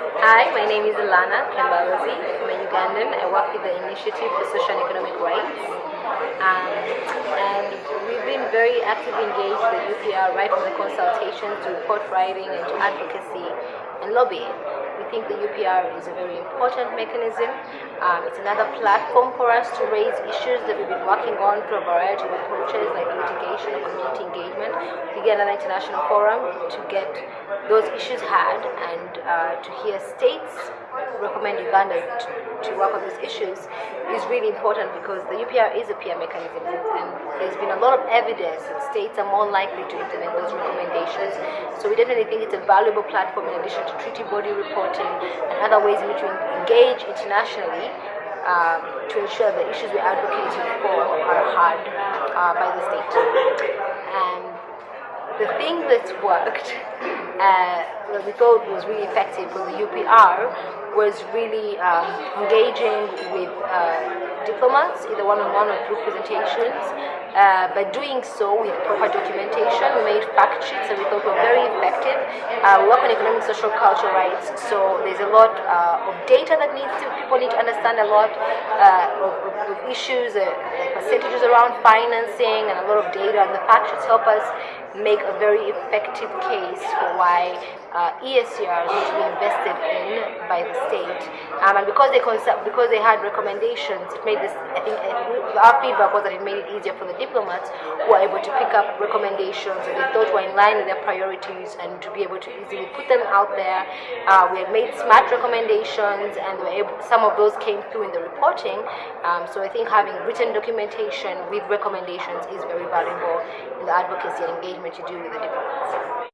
Hi, my name is Ilana Kembalozi. I'm a Ugandan. I work with the Initiative for Social and Economic Rights. Um, and we've been very actively engaged with the UPR right from the consultation to report writing and to advocacy and lobbying. We think the UPR is a very important mechanism. Um, it's another platform for us to raise issues that we've been working on through a variety of approaches like litigation or community engagement. We get another international forum to get those issues had and uh, to hear states recommend Uganda to, to, work on these issues is really important because the UPR is a peer mechanism and there's been a lot of evidence that states are more likely to implement those recommendations. So we definitely think it's a valuable platform in addition to treaty body reporting and other ways in which we engage internationally um, to ensure the issues we're advocating for are heard uh, by the state. And the thing that worked uh, that we thought was really effective for the UPR was really um, engaging with uh, diplomats, either one-on-one -on -one or group presentations. Uh, by doing so with proper documentation, we made fact sheets that we thought were very effective. Uh, we work on economic, social, cultural rights, so there's a lot uh, of data that needs to, people need to understand a lot uh, of, of, issues, percentages around financing and a lot of data, and the fact sheets help us make a very effective case for why uh, need to be invested in by the state. Um, and because they because they had recommendations, it made this. I think our feedback was that it made it easier for the diplomats who are able to pick up recommendations that they thought were in line with their priorities and to be able to easily put them out there. Uh, we had made smart recommendations, and able, some of those came through in the reporting. Um, so I think having written documentation with recommendations is very valuable in the advocacy and engagement you do with the diplomats.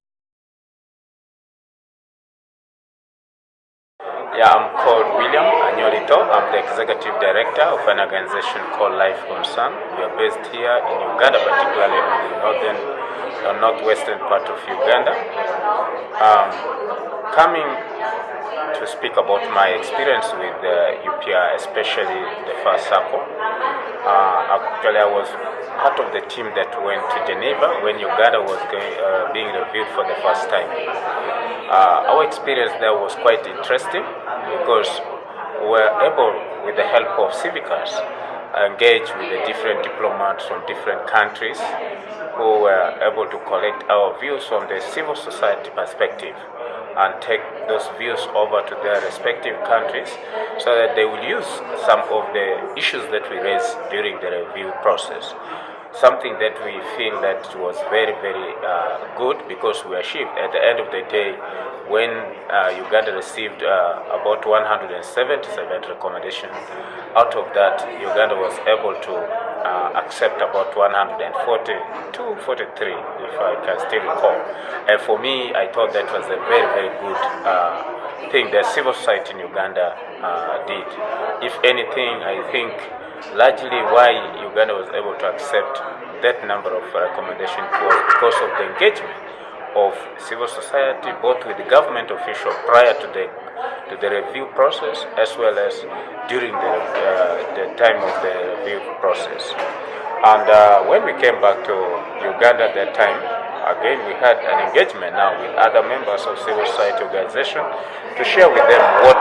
Yeah, I'm called William Anyorito. I'm the executive director of an organization called Life Concern. We are based here in Uganda, particularly in the northern, or northwestern part of Uganda. Um, coming to speak about my experience with the UPR, especially the first circle. Uh, actually, I was part of the team that went to Geneva when Uganda was going, uh, being reviewed for the first time. Uh, our experience there was quite interesting because we were able, with the help of Civicus, engage with the different diplomats from different countries who were able to collect our views from the civil society perspective and take those views over to their respective countries so that they will use some of the issues that we raise during the review process something that we feel that was very, very uh, good because we achieved at the end of the day when uh, Uganda received uh, about 177 recommendations. Out of that, Uganda was able to uh, accept about 142, 43, if I can still recall. And for me, I thought that was a very, very good uh, thing that civil society in Uganda uh, did. If anything, I think largely why Uganda was able to accept that number of recommendations was because of the engagement of civil society, both with the government official prior to the to the review process, as well as during the uh, the time of the review process. And uh, when we came back to Uganda at that time, again we had an engagement now with other members of civil society organization to share with them what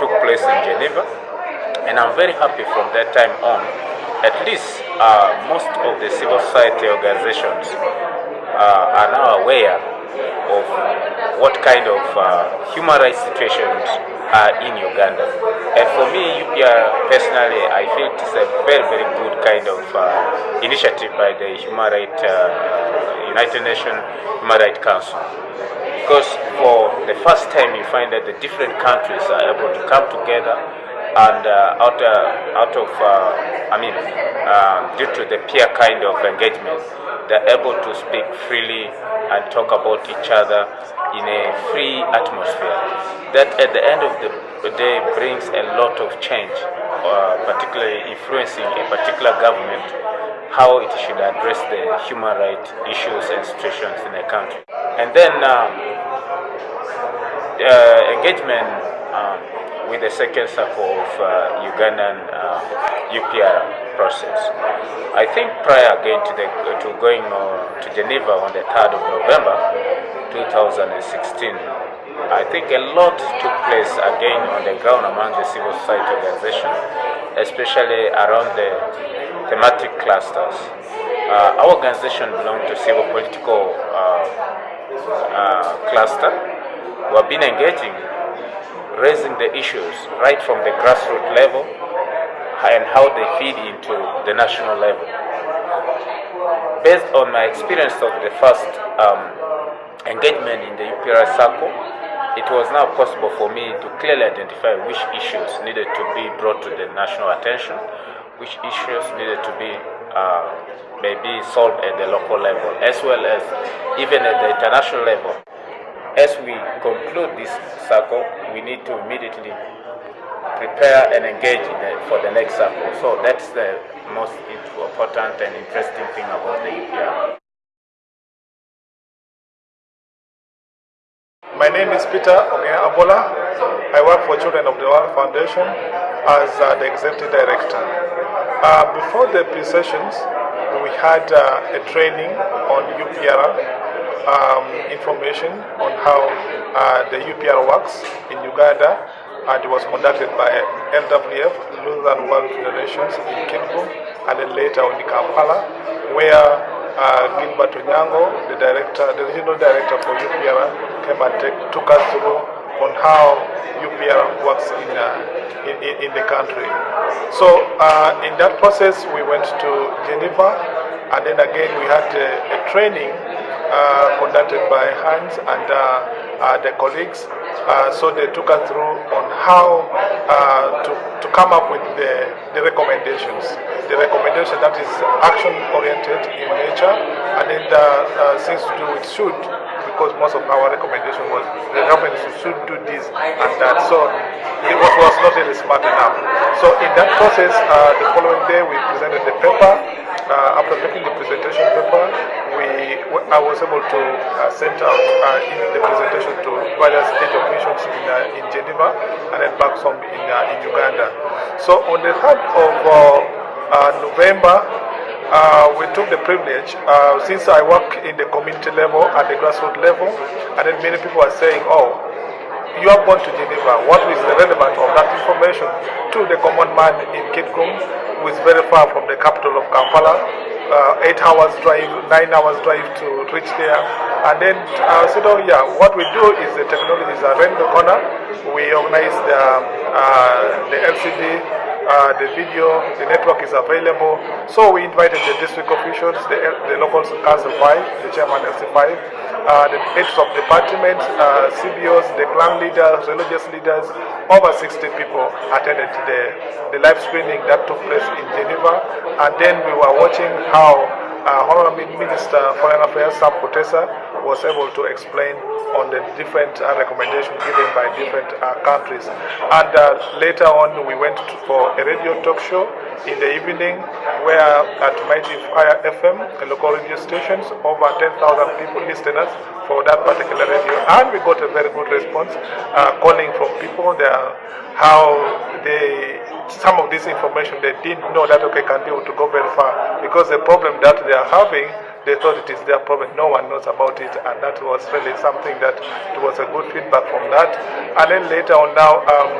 took place in Geneva and I'm very happy from that time on, at least uh, most of the civil society organizations uh, are now aware of what kind of uh, human rights situations are in Uganda. And for me, UPR personally, I feel it's a very, very good kind of uh, initiative by the Human Rights, uh, United Nations Human Rights Council. Because for the first time, you find that the different countries are able to come together and uh, out, uh, out of, uh, I mean, uh, due to the peer kind of engagement, they're able to speak freely and talk about each other in a free atmosphere. That at the end of the day brings a lot of change, uh, particularly influencing a particular government, how it should address the human rights issues and situations in a country. And then um, uh, engagement um, with the second circle of uh, Ugandan uh, UPR process. I think prior again to, the, to going uh, to Geneva on the 3rd of November 2016, I think a lot took place again on the ground among the civil society organizations, especially around the thematic clusters. Uh, our organization belongs to civil political uh, uh, cluster. We have been engaging, raising the issues right from the grassroots level and how they feed into the national level. Based on my experience of the first um, engagement in the UPRI circle, it was now possible for me to clearly identify which issues needed to be brought to the national attention, which issues needed to be uh, maybe solved at the local level, as well as even at the international level. As we conclude this circle, we need to immediately prepare and engage the, for the next circle. So that's the most important and interesting thing about the UPR. My name is Peter Ogena Abola. I work for Children of the World Foundation as uh, the Executive Director. Uh, before the pre-sessions, we had uh, a training on UPR, um, information on how uh, the UPR works in Uganda, and it was conducted by LWF, Lutheran World Federations in Kitgum, and then later in Kampala, where uh, Gilbert Onyango, the director, the regional director for UPR, came and take, took us through on how UPR works in, uh, in, in, the country. So uh, in that process, we went to Geneva, and then again we had a training uh, conducted by Hans and uh, uh, the colleagues. so they took us through on how to, to come up with the, the recommendations. The recommendation that is action oriented in nature and then the uh, things to do with should because most of our recommendation was the government should do this and that. So it was, was not really smart enough. So in that process, uh, the following day we presented the paper. Uh, after making the presentation paper, I was able to uh, send out uh, in the presentation to various state officials in, uh, in Geneva and then back home in, uh, in Uganda. So on the 3rd of uh, uh, November, we took the privilege, since I work in the community level at the grassroots level, and then many people are saying, oh, you are gone to Geneva. What is the relevance of that information to the common man in Kitgum, who is very far from the capital of Kampala, uh, eight hours drive, nine hours drive to reach there. And then uh, said, oh yeah, what we do is the technology is around the corner. We organize the, uh, the LCD uh, the video, the network is available. So we invited the district officials, the, the local council 5, the chairman LC5, uh, the heads of departments, uh, CBOs, the clan leaders, religious leaders, over 60 people attended the, the live screening that took place in Geneva. And then we were watching how uh, Honorable Minister Foreign Affairs Sam Kutesa was able to explain on the different uh, recommendations given by different uh, countries. And uh, later on, we went to, for a radio talk show in the evening where at Mighty Fire FM, a local radio stations, over 10,000 people listeners for that particular radio. And we got a very good response uh, calling from people there how they some of this information they didn't know that okay can be able to go very far because the problem that they are having they thought it is their problem. No one knows about it, and that was really something that it was a good feedback from that. And then later on, now um,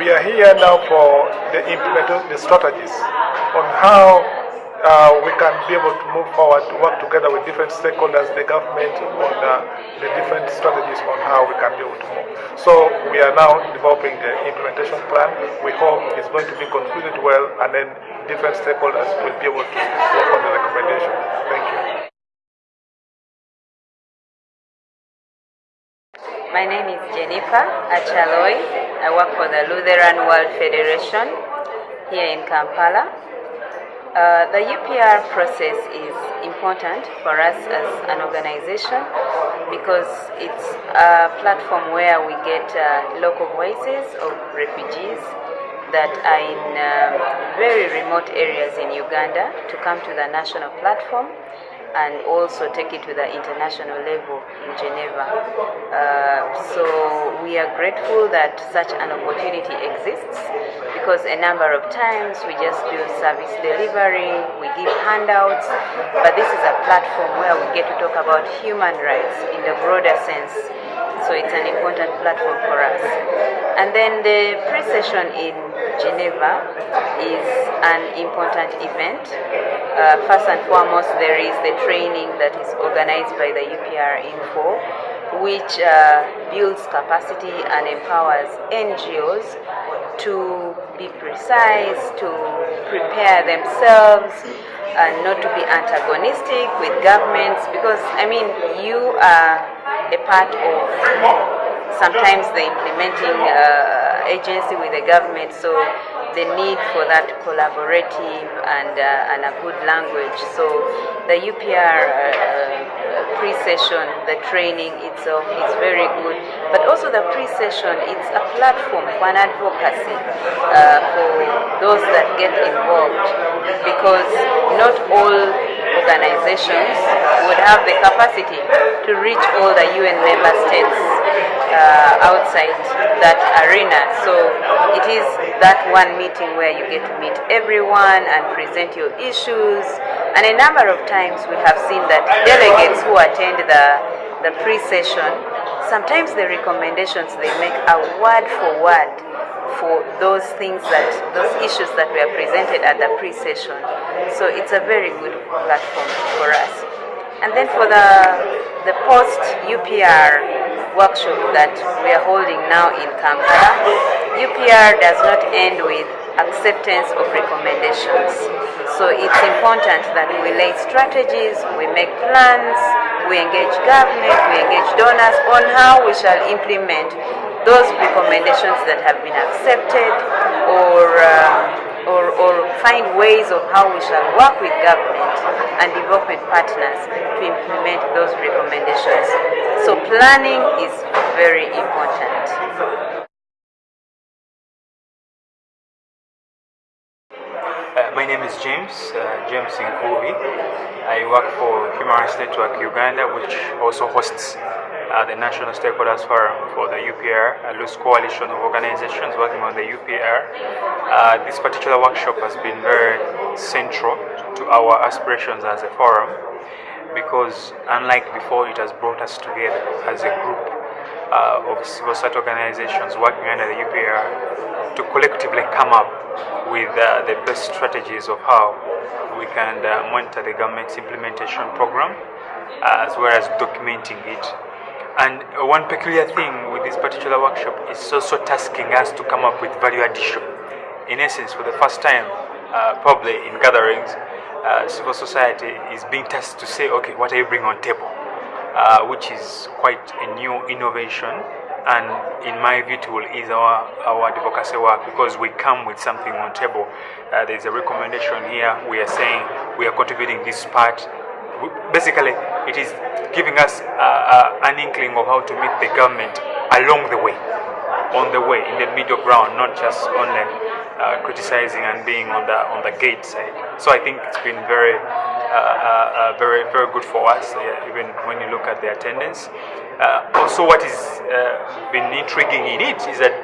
we are here now for the implementation, the strategies on how uh, we can be able to move forward to work together with different stakeholders, the government, on uh, the different strategies on how we can be able to move. So we are now developing the implementation plan. We hope it's going to be concluded well, and then different stakeholders will be able to work on the Thank you. My name is Jennifer Achaloy. I work for the Lutheran World Federation here in Kampala. Uh, the UPR process is important for us as an organization because it's a platform where we get uh, local voices of refugees that are in uh, very remote areas in Uganda to come to the national platform and also take it to the international level in Geneva. Uh, so we are grateful that such an opportunity exists because a number of times we just do service delivery, we give handouts, but this is a platform where we get to talk about human rights in the broader sense So it's an important platform for us. And then the pre-session in Geneva is an important event. Uh, first and foremost, there is the training that is organized by the UPR Info, which uh, builds capacity and empowers NGOs to be precise, to prepare themselves, and not to be antagonistic with governments because I mean you are a part of sometimes the implementing uh, agency with the government so the need for that collaborative and, uh, and a good language. So the UPR uh, pre-session, the training itself is very good, but also the pre-session, it's a platform for an advocacy uh, for those that get involved because not all organizations would have the capacity to reach all the UN member states uh, outside that arena. So it is that one meeting where you get to meet everyone and present your issues. And a number of times we have seen that delegates who attend the, the pre-session, sometimes the recommendations they make are word for word for those things that, those issues that were presented at the pre-session. So it's a very good platform for us. And then for the, the post-UPR workshop that we are holding now in Kampala, UPR does not end with acceptance of recommendations. So it's important that we lay strategies, we make plans, we engage government, we engage donors on how we shall implement those recommendations that have been accepted or uh, or, or find ways of how we shall work with government and development partners to implement those recommendations. So planning is very important. Uh, my name is James, uh, James Nkubi. I work for Human Rights Network Uganda, which also hosts uh, the National Stakeholders Forum for the UPR, a loose coalition of organizations working on the UPR. Uh, this particular workshop has been very central to our aspirations as a forum because unlike before, it has brought us together as a group uh, of civil society organizations working under the UPR to collectively come up with uh, the best strategies of how we can uh, monitor the government's implementation program as well as documenting it and one peculiar thing with this particular workshop is also tasking us to come up with value addition. In essence, for the first time, uh, probably in gatherings, uh, civil society is being tasked to say, okay, what are you bringing on table? Uh, which is quite a new innovation and in my view will ease our, our advocacy work because we come with something on table. Uh, there's a recommendation here, we are saying we are contributing this part. Basically, it is giving us uh, uh, an inkling of how to meet the government along the way, on the way, in the middle ground, not just only uh, criticizing and being on the on the gate side. So I think it's been very, uh, uh, very, very good for us, even when you look at the attendance. also, what has been intriguing in it is that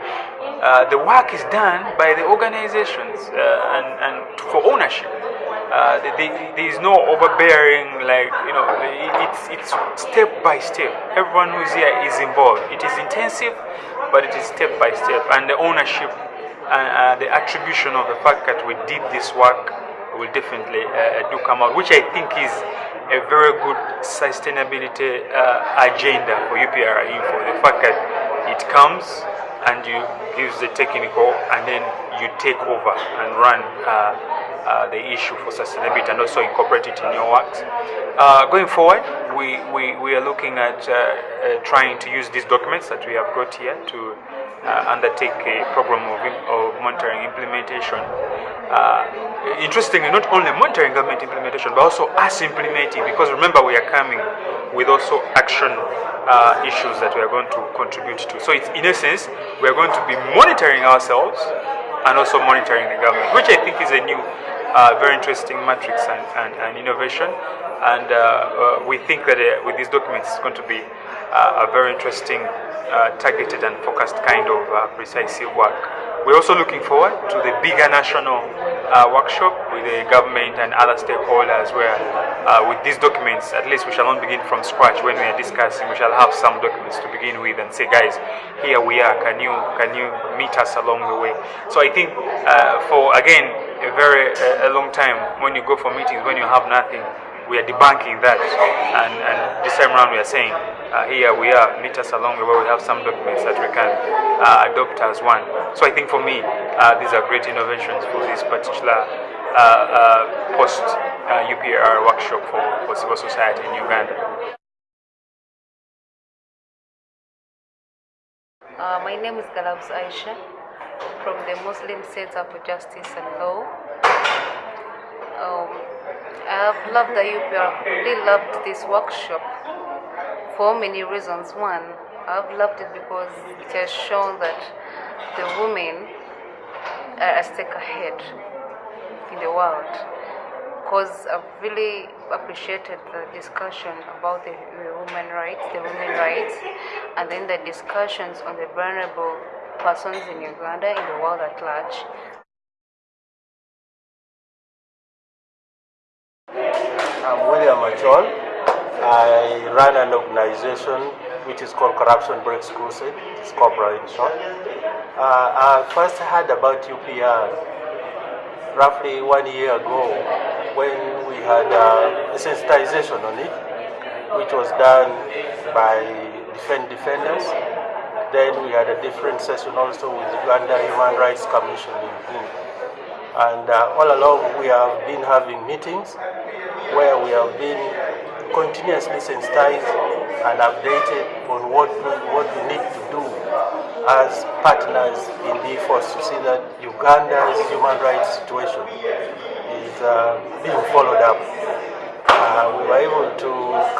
the work is done by the organizations and, and for ownership. Uh, there is no overbearing like you know it's it's step by step. Everyone who's here is involved. It is intensive but it is step by step. And the ownership and uh, the attribution of the fact that we did this work will definitely uh, do come out which i think is a very good sustainability uh, agenda for upr info. The fact that it comes and you use the technical and then you take over and run uh, uh, the issue for sustainability and also incorporate it in your works. Uh, going forward, we, we, we are looking at uh, uh, trying to use these documents that we have got here to uh, undertake a program of, of monitoring implementation. interestingly, not only monitoring government implementation, but also us implementing, because remember we are coming with also action issues that we are going to contribute to. So it's in essence, we are going to be monitoring ourselves and also monitoring the government, which I think is a new uh, very interesting matrix and, and, and innovation. And uh, uh, we think that uh, with these documents, it's going to be uh, a very interesting, targeted and focused kind of precise work We're also looking forward to the bigger national workshop with the government and other stakeholders where with these documents, at least we shall not begin from scratch when we are discussing. We shall have some documents to begin with and say, guys, here we are. Can you can you meet us along the way? So I think for again a very a long time when you go for meetings when you have nothing, we are debunking that. And, and this time around we are saying, uh, here we are, meet us along the way. We have some documents that we can uh, adopt as one. So I think for me, uh, these are great innovations for this particular uh, uh, post uh, UPR workshop for, for civil society in Uganda. Uh, my name is Galabs Aisha from the Muslim Center for Justice and Law. Um, I've loved the UPR, really loved this workshop for many reasons. One, I've loved it because it has shown that the women are a step ahead in the world. Because I've really appreciated the discussion about the women rights, the women rights, and then the discussions on the vulnerable persons in Uganda, in the world at large. I'm William Achol. I run an organization which is called Corruption Breaks Crusade, it's COBRA in short. Uh, I first heard about UPR roughly one year ago when we had uh, a sensitization on it, which was done by Defend Defenders. Then we had a different session also with Uganda Human Rights Commission in. And uh, all along we have been having meetings where we have been continuously sensitized and updated on what we, what we need to do as partners in the efforts to see that Uganda's human rights situation is uh, being followed up. We were able to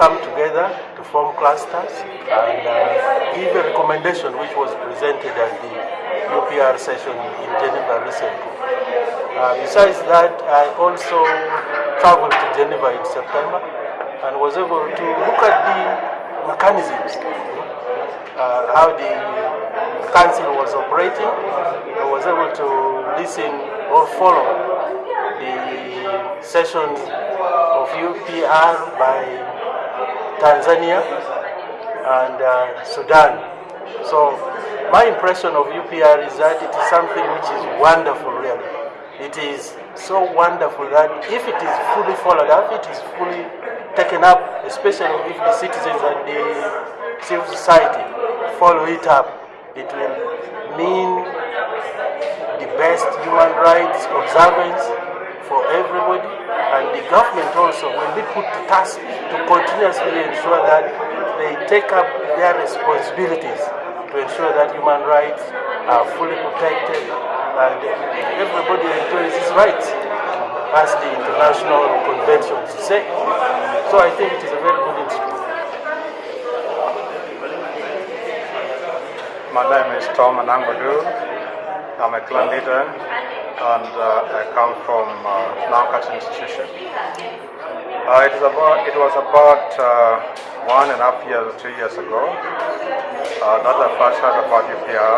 come together to form clusters and uh, give a recommendation which was presented at the UPR session in Geneva recently. Uh, besides that, I also traveled to Geneva in September and was able to look at the mechanisms, uh, how the council was operating. I was able to listen or follow the session of UPR by Tanzania and uh, Sudan. So my impression of UPR is that it is something which is wonderful really. It is so wonderful that if it is fully followed up, it is fully taken up, especially if the citizens and the civil society follow it up, it will mean the best human rights observance for everybody and the government also will be put to task to continuously ensure that they take up their responsibilities to ensure that human rights are fully protected and everybody enjoys his rights as the international conventions say. So I think it is a very good instrument. My name is Tom Anangodu. I'm a clan leader and uh, I come from uh, Nankat Institution. Uh, it, is about, it was about uh, one and a half years, two years ago uh, that I first heard about UPR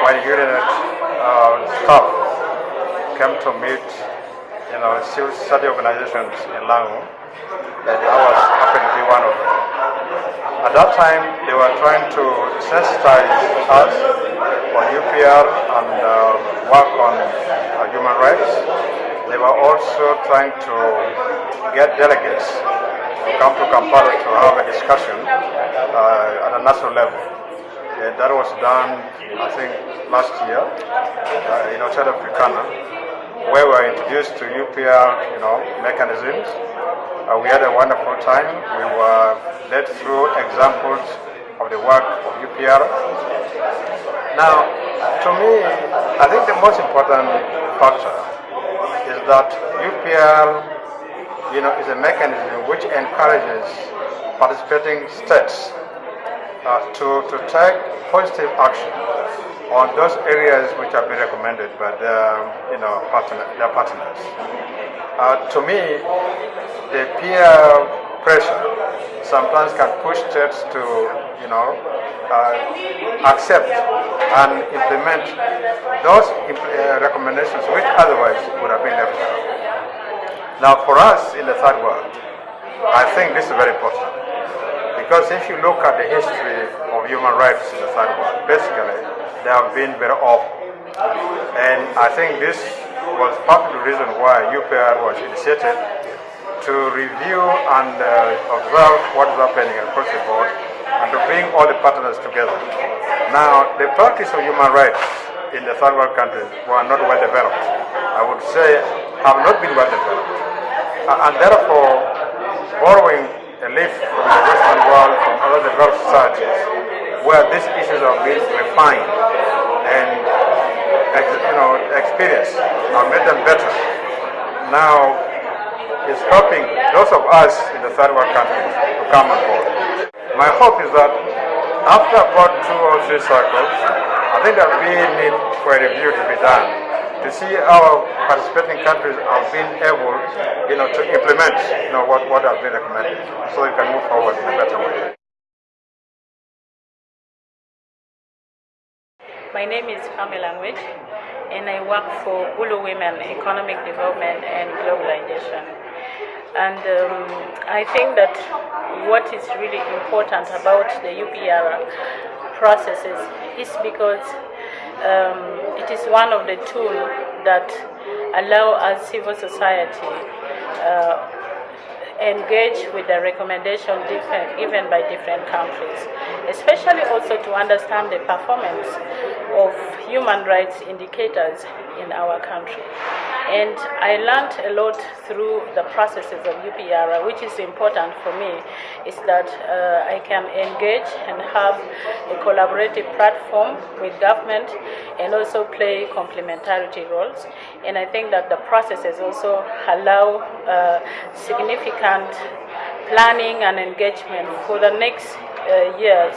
when unit staff came to meet you know, civil society organizations in Lango and I was happened to be one of them. At that time, they were trying to sensitize us on UPR and uh, work on uh, human rights. They were also trying to get delegates to come to Kampala to have a discussion uh, at a national level. And that was done, I think, last year uh, in Hotel Africana, where we were introduced to UPR, you know, mechanisms. Uh, we had a wonderful time. We were led through examples of the work of UPR. Now, to me, I think the most important factor is that UPR, you know, is a mechanism which encourages participating states uh, to, to take positive action on those areas which have been recommended by their, you know, partner, their partners. Uh, to me, the peer pressure sometimes can push states to, you know, uh, accept and implement those uh, recommendations which otherwise would have been left out. Now, for us in the third world, I think this is very important because if you look at the history of human rights in the third world, basically they have been very off. And I think this was part of the reason why UPR was initiated to review and uh, observe what is happening across the board and to bring all the partners together. Now, the practice of human rights in the third world countries were not well developed. I would say have not been well developed. Uh, and therefore, borrowing a leaf from the Western world, from other developed societies, where these issues are being refined and you know, experienced and made them better. Now, is helping those of us in the third world countries to come on board. My hope is that after about two or three cycles, I think that we need for a review to be done to see how participating countries have been able, you know, to implement, you know, what, what has been recommended, so we can move forward in a better way. My name is Pamela Nwit, and I work for Gulu Women Economic Development and Globalization. And um, I think that what is really important about the UPR processes is because um, it is one of the tools that allow us civil society uh, engage with the recommendation different, given by different countries, especially also to understand the performance of human rights indicators in our country. And I learned a lot through the processes of UPR, which is important for me, is that uh, I can engage and have a collaborative platform with government and also play complementarity roles. And I think that the processes also allow uh, significant planning and engagement for the next uh, years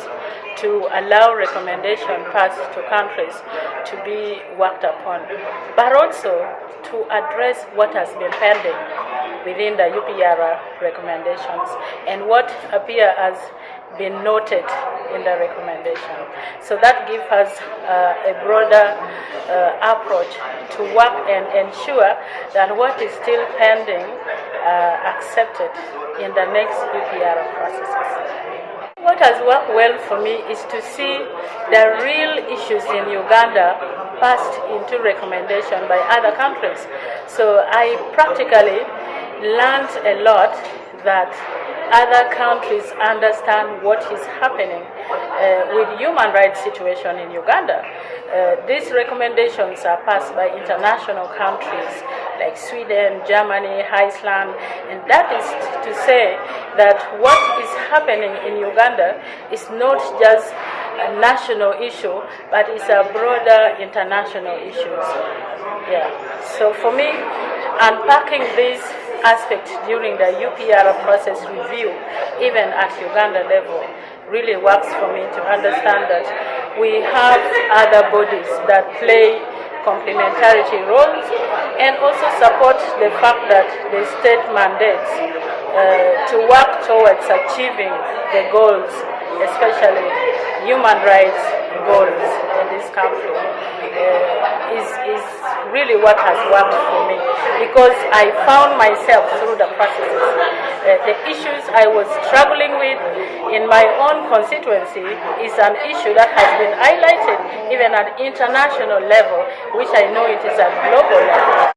to allow recommendation passed to countries to be worked upon, but also to address what has been pending within the UPR recommendations and what appear as been noted in the recommendation. So that gives us uh, a broader uh, approach to work and ensure that what is still pending uh, accepted in the next UPR processes. What has worked well for me is to see the real issues in Uganda passed into recommendation by other countries. So I practically learned a lot that other countries understand what is happening uh, with human rights situation in Uganda. Uh, these recommendations are passed by international countries like Sweden, Germany, Iceland, and that is to say that what is happening in Uganda is not just a national issue, but it's a broader international issue. Yeah. So for me, unpacking these aspect during the UPR process review, even at Uganda level, really works for me to understand that we have other bodies that play complementarity roles and also support the fact that the state mandates uh, to work towards achieving the goals, especially human rights goals in this country uh, is, is really what has worked for me because I found myself through the processes. Uh, the issues I was struggling with in my own constituency is an issue that has been highlighted even at international level, which I know it is at global level.